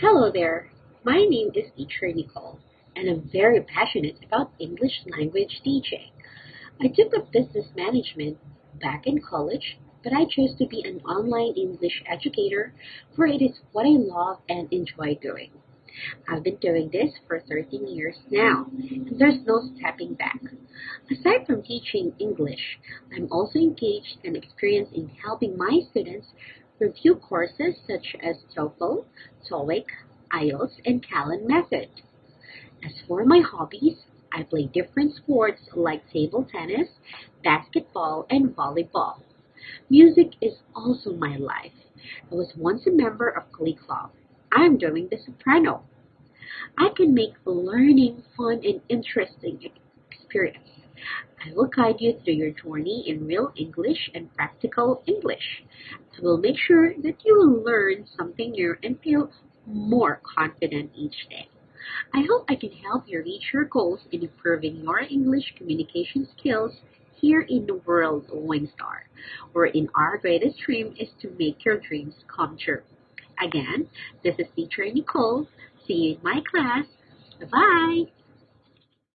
Hello there. My name is Teacher Nicole, and I'm very passionate about English language teaching. I took up business management back in college, but I chose to be an online English educator, for it is what I love and enjoy doing. I've been doing this for 13 years now, and there's no stepping back. Aside from teaching English, I'm also engaged and experienced in helping my students review courses such as TOEFL, TOEIC, IELTS, and Callan method. As for my hobbies, I play different sports like table tennis, basketball, and volleyball. Music is also my life. I was once a member of Glee Club. I am doing the soprano. I can make learning fun and interesting experience. I will guide you through your journey in real English and practical English. I will make sure that you will learn something new and feel more confident each day. I hope I can help you reach your goals in improving your English communication skills here in the world of Wingstar, wherein our greatest dream is to make your dreams come true. Again, this is teacher Nicole. See you in my class. Bye-bye.